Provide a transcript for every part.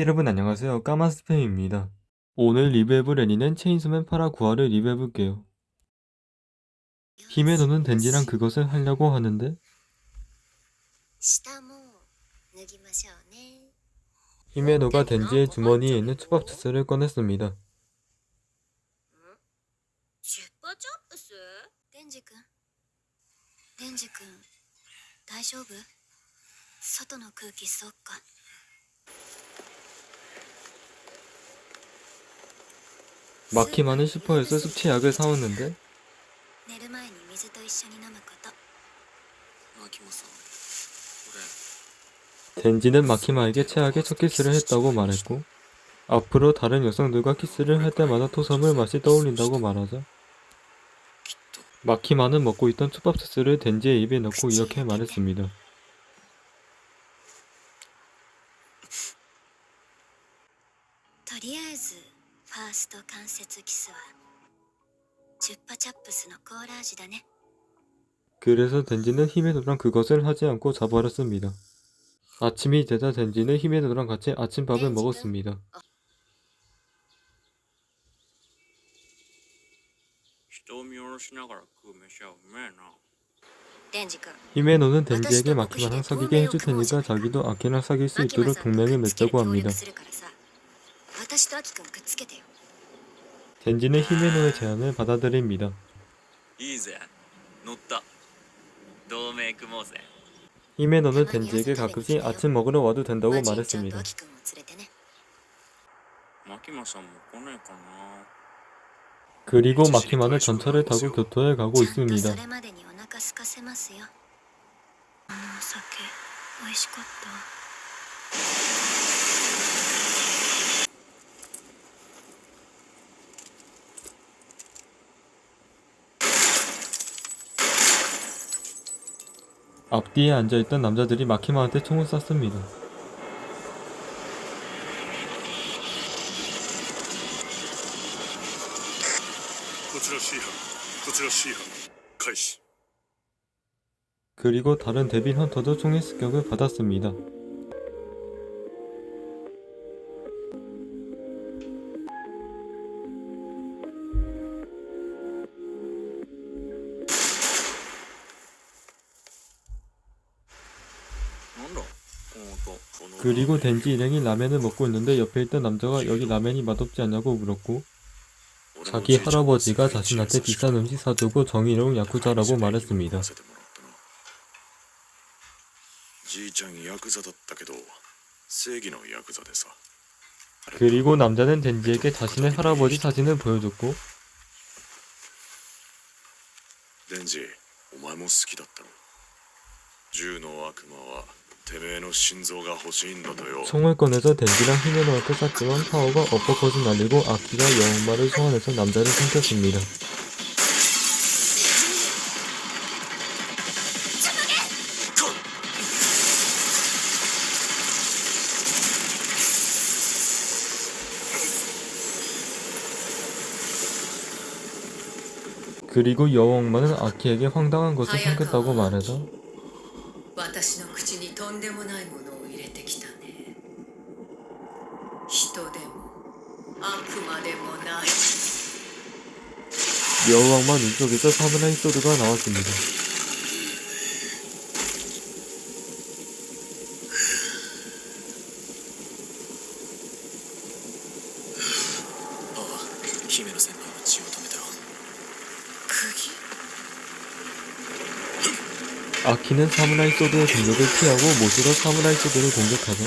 여러분 안녕하세요 까만 스팸입니다 오늘 리뷰해볼 애니는 체인소맨 파라 9화를 리뷰해볼게요 히메노는 덴지랑 그것을 하려고 하는데 下も脱ぎましょうね 히메노가 덴지의 주머니에 있는 초밥 주스를 꺼냈습니다 チュッパチャップスデンジ君デンジ君大丈夫外の空気そっか 마키만은 슈퍼에서 숙취약을 사왔는데? 덴지는 마키마에게 최악의 첫 키스를 했다고 말했고 앞으로 다른 여성들과 키스를 할 때마다 토섬을 맛이 떠올린다고 말하자 마키마는 먹고 있던 초밥 소스를 덴지의 입에 넣고 이렇게 말했습니다. ファースト関節キスはチュッパチャップスのコーラ味だね 그래서 덴지는 히메노랑 그것을 하지 않고 자버렸습니다. 아침이 되자 덴지는 히메노랑 같이 아침밥을 먹었습니다. 人を見下ろしながら食う飯はうめえなデンジ君 히메노는 덴지에게 마키마랑 사귀게 해줄 테니까 자기도 아키랑 사귈 수 있도록 동맹을 맺자고 합니다. 私とアキ君くっつけてよ 덴지는 히메노의 제안을 받아들입니다. いいぜ乗った同盟組もうぜ 히메노는 덴지에게 가끔씩 아침 먹으러 와도 된다고 マジンちゃんと 말했습니다. アキ君を連れてねマキマさんも来ねえかな 그리고 마키마는 전철을 타고 교토에 가고 ちゃんと 있습니다. それまでにお腹空かせますよあのお酒美味しかった 앞뒤에 앉아있던 남자들이 마키마한테 총을 쐈습니다. 그리고 다른 데빈 헌터도 총의 습격을 받았습니다. 그리고 덴지 일행이 라면을 먹고 있는데 옆에 있던 남자가 여기 라면이 맛없지 않냐고 물었고 俺の 자기 じいちゃん 할아버지가 자신한테 비싼 음식 사주고 정의로운 야쿠자라고 말했습니다. じいちゃんヤクザだったけど正義のヤクザでさ 그리고 남자는 덴지에게 자신의 할아버지 사진을 보여줬고 デンジお前も好きだったの銃の悪魔は 총을 꺼내서 댄디랑 히메노한테 쐈지만 파워가 어퍼컷을 날리고 악기가 여운마를 소환해서 남자를 삼켰습니다. 그리고 여왕마는 아키에게 황당한 것을 삼켰다고 말해서 とんでもないものを入れてきたね人でも悪魔でもない 여왕마 눈 속에서 사무라이 소드가 나왔습니다. ああ姫野先輩は血を止めたろ釘 아키는 사무라이 소드의 공격을 피하고 못으로 사무라이 소드를 공격하자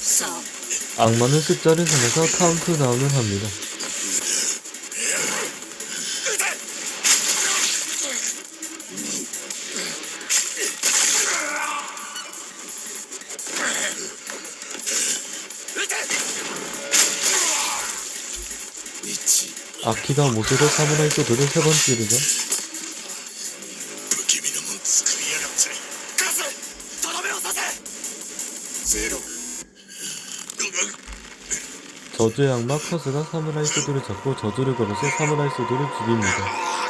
さあ 악마는 숫자를 세면서 카운트다운을 합니다. 악기가 모조리 사무라이 소드를 세 번 찌르죠. 저주의 악마 커스가 사무라이 소드를 잡고 저주를 걸어서 사무라이 소드를 죽입니다.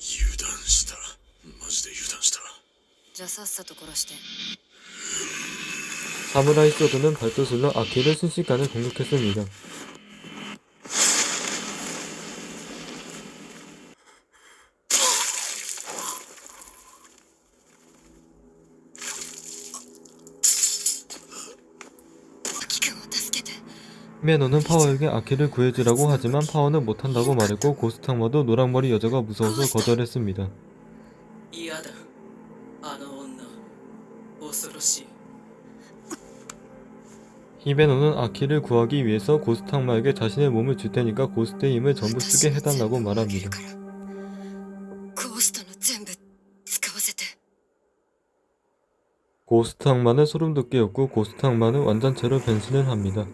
油断したマジで油断したじゃあさっさと殺して 사무라이 소드는 발도술로 아키를 순식간에 공격했습니다. 매너는 파워에게 아키를 구해주라고 하지만 파워는 못한다고 말했고 고스탕마도 노랑머리 여자가 무서워서 거절했습니다. 히베노는 아키를 구하기 위해서 고스탕마에게 자신의 몸을 줄 테니까 고스트의 힘을 전부 쓰게 해달라고 말합니다. 고스탕마는 소름돋게였고 고스탕마는 완전체로 변신을 합니다.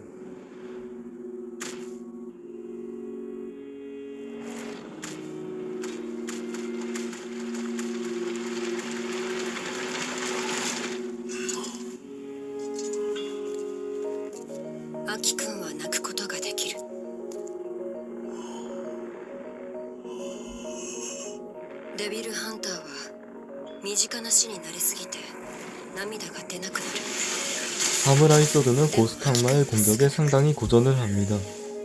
近な死に慣れすぎて涙が出なくなる 사무라이 소드는 고스트 악마의 공격에 상당히 고전을 합니다.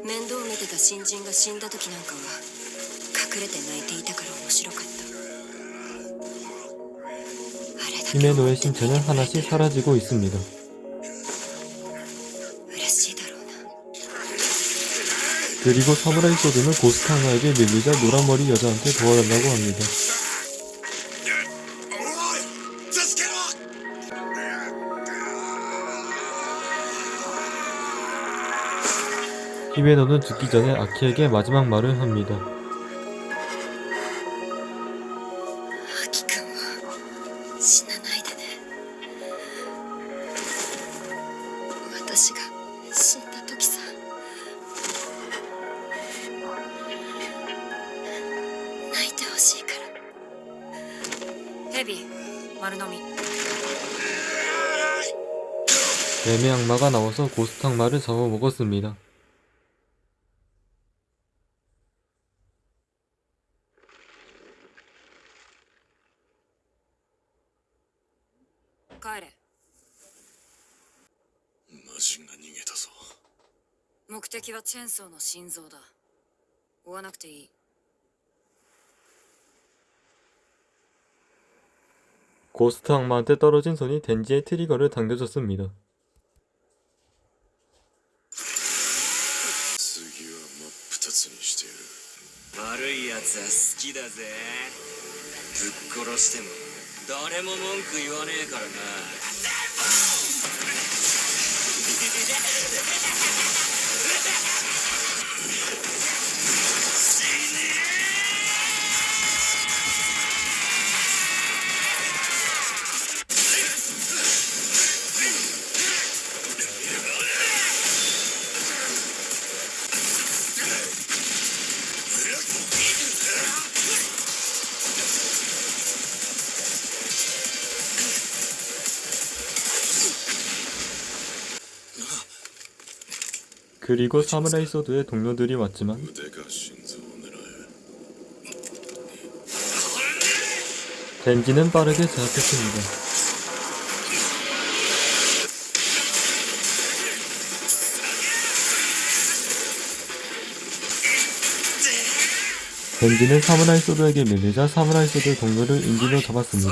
面倒見てた新人が死んだ時なんかは隠れて泣いていたから面白かったあれだけ 히메노의 신체는 하나씩 사라지고 있습니다. 嬉しいだろうな 그리고 사무라이 소드는 고스트 악마에게 밀리자 노란머리 여자한테 도와달라고 합니다. 히메노는 죽기 전에 아키에게 마지막 말을 합니다. 애매 악마가 나와서 고스탕 말을 잡아먹었습니다. 帰れ魔人が逃げたぞ目的はチェンソーの心臓だ追わなくていい 고스트 악마한테 떨어진 손이 덴지의 트리거를 당겨줬습니다. 次は真っ二つにしてやる悪いやつは好きだぜぶっ殺しても 誰も文句言わねえからな「 그리고 사무라이 소드의 동료들이 왔지만 덴지는 빠르게 제압했습니다. 벤지는 사무라이 소드에게 밀리자 사무라이 소드 동료를 인기로 잡았습니다.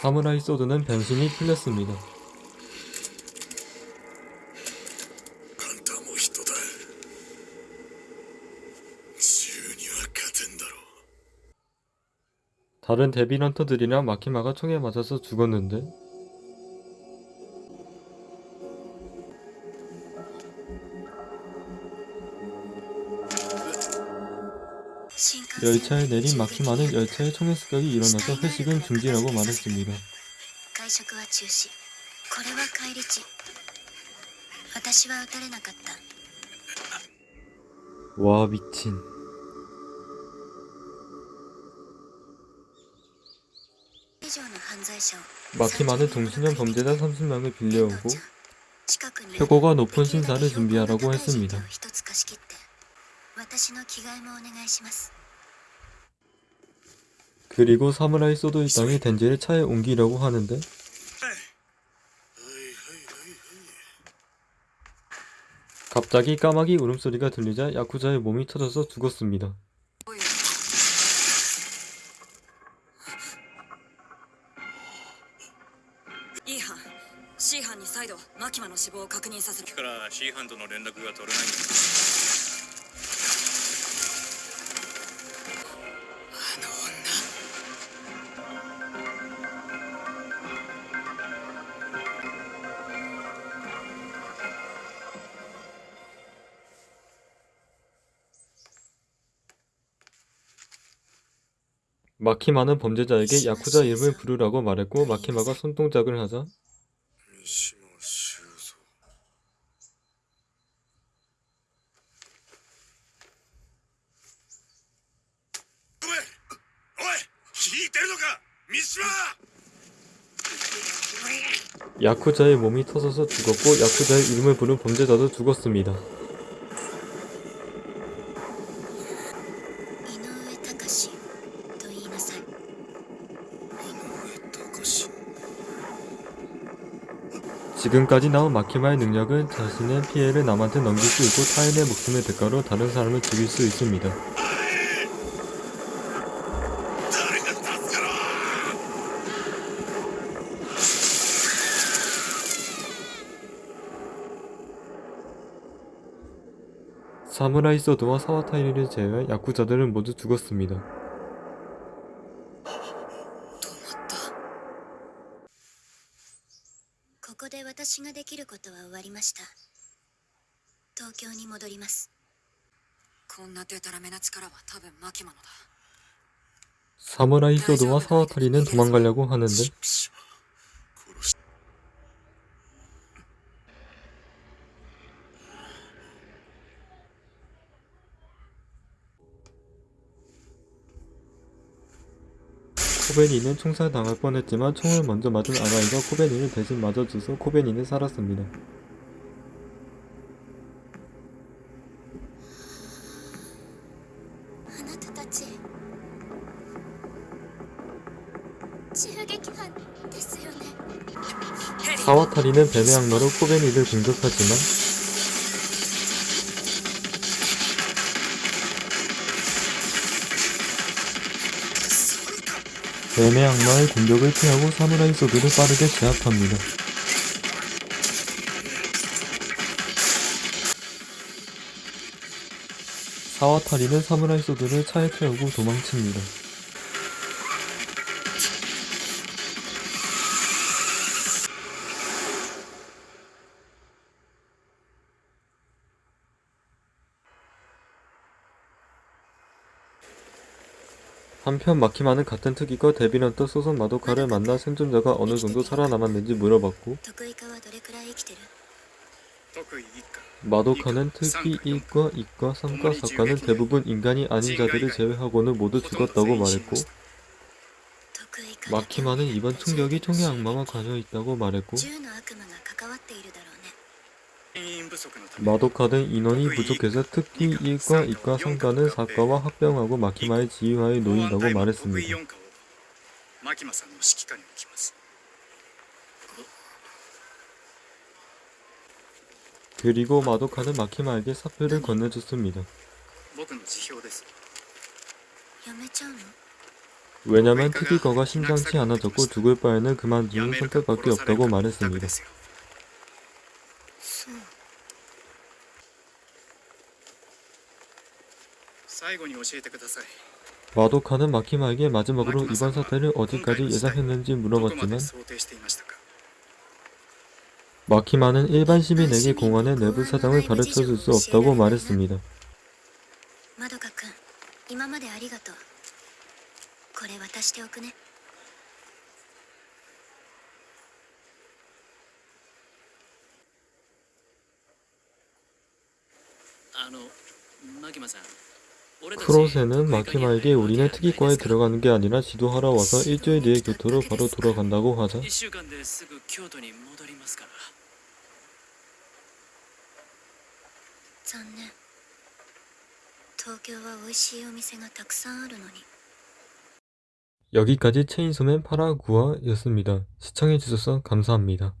사무라이 소드는 변신이 틀렸습니다. 다른 데빌런터들이나 마키마가 총에 맞아서 죽었는데 열차에 내린 막히 마는 열차의 총해습격이 일어나서 회식은 중지라고 말했습니다. 와 미친. 막힘하는 동수년 범죄자 30명을 빌려오고 표고가 높은 신사를 준비하라고 했습니다. 그리고 사무라이 소드 일당이 덴지를 차에 옮기려고 하는데 갑자기 까마귀 울음소리가 들리자 야쿠자의 몸이 터져서 죽었습니다. いい班 C 班に再度マキマの死亡を確認させるから C 班との連絡が取れない 마키마는 범죄자에게 야쿠자 이름을 부르라고 말했고 마키마가 손동작을 하자 야쿠자의 몸이 터져서 죽었고 야쿠자의 이름을 부른 범죄자도 죽었습니다. 지금까지 나온 마키마의 능력은 자신의 피해를 남한테 넘길 수 있고 타인의 목숨의 대가로 다른 사람을 죽일 수 있습니다. 사무라이 소드와 사와타이리를 제외한 야쿠자들은 모두 죽었습니다. 私ができることは終わりました東京に戻りますこんなデタラメな力は多分マキマのだ 사무라이 소드와 사와타리는 도망가려고 하는데 코베니는 총살당할 뻔했지만 총을 먼저 맞은 아라이가 코베니를 대신 맞아줘서 코베니는 살았습니다. 사와타리는 뱀의 악마로 코베니를 공격하지만 뱀의 악마의 공격을 피하고 사무라이 소드를 빠르게 제압합니다. 사와타리는 사무라이 소드를 차에 태우고 도망칩니다. 한편 마키마는 같은 특이과 데뷔런트 소선마도카를 만나 생존자가 어느 정도 살아남았는지 물어봤고 마도카는 특히 1과, 2과, 3과, 4과는 대부분 인간이 아닌 자들을 제외하고는 모두 죽었다고 말했고 마키마는 이번 충격이 총의 악마와 관여있다고 말했고 마도카는 인원이 부족해서 특히 1과 2과 성단을 사과와 합병하고 마키마의 지휘하에 놓인다고 말했습니다. 그리고 마도카는 마키마에게 사표를 건네줬습니다. 왜냐면 특이거가 심상치 않아졌고 죽을 바에는 그만두는 선택밖에 없다고 말했습니다. 마도카는 마키마에게 마지막으로 이번 사태를 어디까지 예상했는지 물어봤지만 마키마는 일반 시민에게 공안의 내부 사정을 가르쳐줄 수 없다고 말했습니다. 마키마 프로세는 마키마에게 우리는 특이과에 들어가는 게 아니라 지도하러 와서 일주일 뒤에 교토로 바로 돌아간다고 하자. 여기까지 체인소맨 파라구아였습니다. 시청해주셔서 감사합니다.